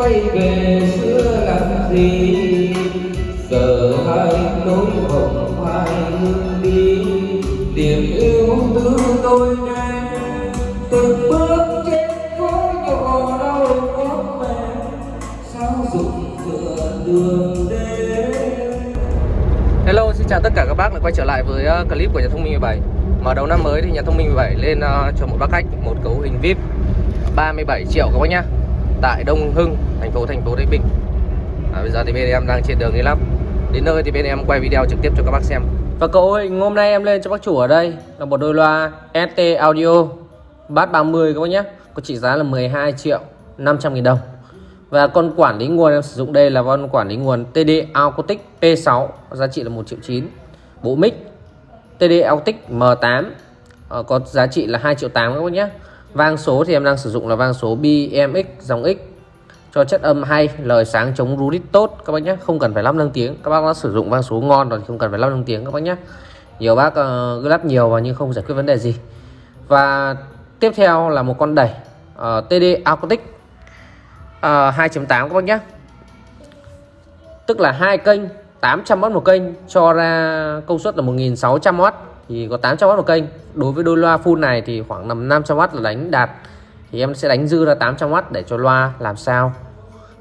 quay về xưa làm gì? Giờ hai nỗi hồng hai hương đi. Niềm yêu từ tôi này từng bước trên phố nhỏ đau có mẹ sao dụng dựa đường đến Hello, xin chào tất cả các bác lại quay trở lại với uh, clip của nhà thông minh 17 Mở đầu năm mới thì nhà thông minh 17 lên uh, cho một bác khách một cấu hình VIP 37 triệu các bác nhá. Tại Đông Hưng, thành phố thành phố Thái Bình à, Bây giờ thì bên em đang trên đường đi lắm. Đến nơi thì bên em quay video trực tiếp cho các bác xem. Và cậu ơi, hôm nay em lên cho bác chủ ở đây là một đôi loa ST Audio Bass 30 các bác nhé. Có trị giá là 12 triệu 500 nghìn đồng. Và con quản lý nguồn em sử dụng đây là con quản lý nguồn TD Acoustic P6 giá trị là 1 triệu 9 bộ mic TD Acoustic M8 ờ, có giá trị là 2 triệu 8 các bác nhé vang số thì em đang sử dụng là vang số BMX dòng X. Cho chất âm hay lời sáng chống rú rít tốt các bác nhé. Không cần phải lắp nâng tiếng. Các bác đã sử dụng vang số ngon rồi không cần phải lắp nâng tiếng các bác nhé. Nhiều bác uh, lắp nhiều vào nhưng không giải quyết vấn đề gì. Và tiếp theo là một con đẩy ờ, uh, TD Acoustic ờ, uh, 2.8 các bác nhé. Tức là hai kênh 800W một kênh cho ra công suất là 1600W thì có 800W một kênh. Đối với đôi loa full này thì khoảng nằm 500W là đánh đạt. Thì em sẽ đánh dư ra 800W để cho loa làm sao.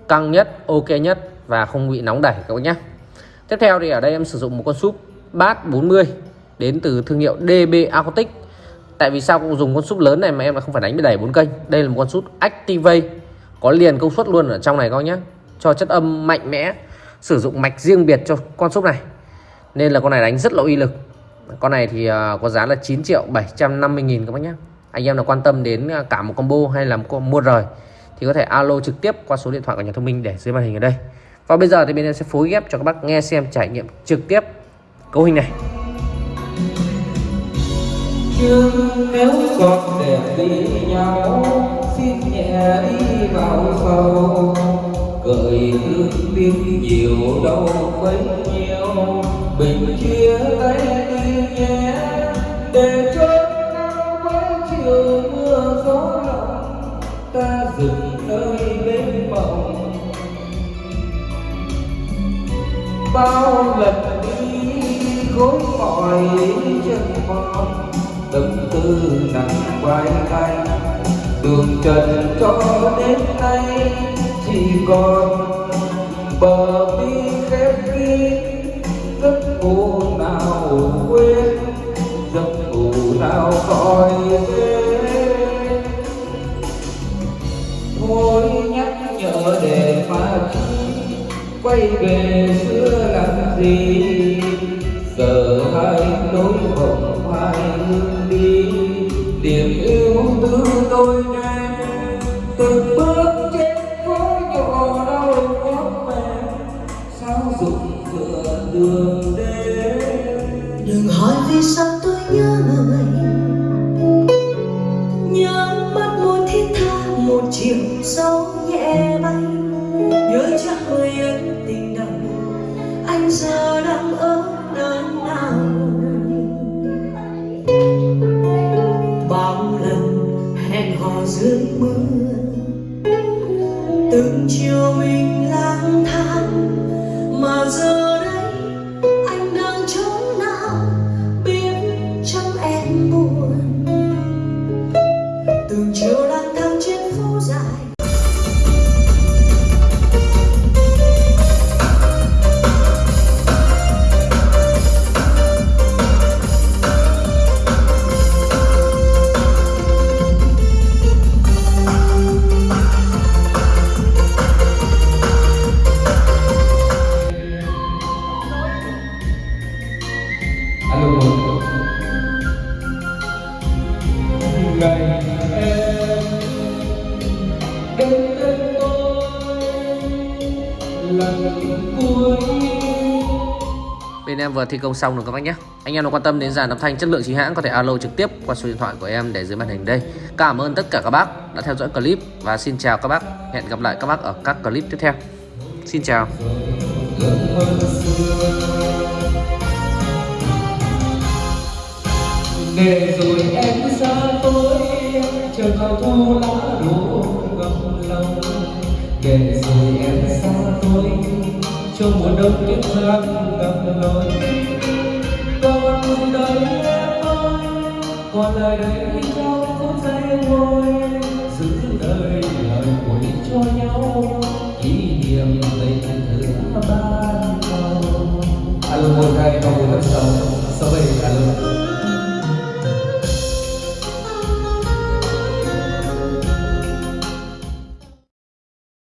Căng nhất, ok nhất và không bị nóng đẩy các bác nhé. Tiếp theo thì ở đây em sử dụng một con súp bass 40 đến từ thương hiệu DB Acoustic. Tại vì sao cũng dùng con súp lớn này mà em lại không phải đánh bị đẩy bốn kênh? Đây là một con súp Activate, có liền công suất luôn ở trong này các bác nhé. Cho chất âm mạnh mẽ, sử dụng mạch riêng biệt cho con súp này. Nên là con này đánh rất là uy lực con này thì à, có giá là 9 triệu 750 nghìn các bác nhé anh em nào quan tâm đến à, cả một combo hay là một mua rời thì có thể alo trực tiếp qua số điện thoại của nhà thông minh để dưới màn hình ở đây. Và bây giờ thì bên em sẽ phối ghép cho các bác nghe xem trải nghiệm trực tiếp cấu hình này. Nhưng nếu còn đẹp đi nhau, xin nhẹ đi vào sâu. Cười thương tiếng nhiều đâu bấy nhiêu, bình chia tay bao lần đi gối mỏi chân mòn tâm tư nặng vai tay đường trần cho đến nay chỉ còn bờ mi khép kín. Giấc ngủ nào quên, giấc ngủ nào khỏi đến thôi nhắc nhở để mà chi, quay về xưa làm giờ hai nỗi hồng hai hướng đi, niềm yêu từ tôi nay từng bước trên phố nhỏ đau có mẹ sao rụng cửa đường đến đừng hỏi vì sao hẹn dưới mưa từng chiều mình lang thang mà giờ bên em vừa thi công xong rồi các bác nhé? Anh em nào quan tâm đến dàn âm thanh chất lượng chính hãng có thể alo trực tiếp qua số điện thoại của em để dưới màn hình đây. Cảm ơn tất cả các bác đã theo dõi clip và xin chào các bác. Hẹn gặp lại các bác ở các clip tiếp theo. Xin chào. Để rồi em xa tôi chờ cao thu lá đổ ngập lòng để rồi em xa tôi cho mùa đông kiếp gian gặp lối. Còn đời em ơi, còn đời đây đâu phút giây vui giữ đời lời cuối cho nhau, kỷ niệm tình thứ ba cầu alo, một, hai không bốn, năm, sáu. Sáu bảy, alo.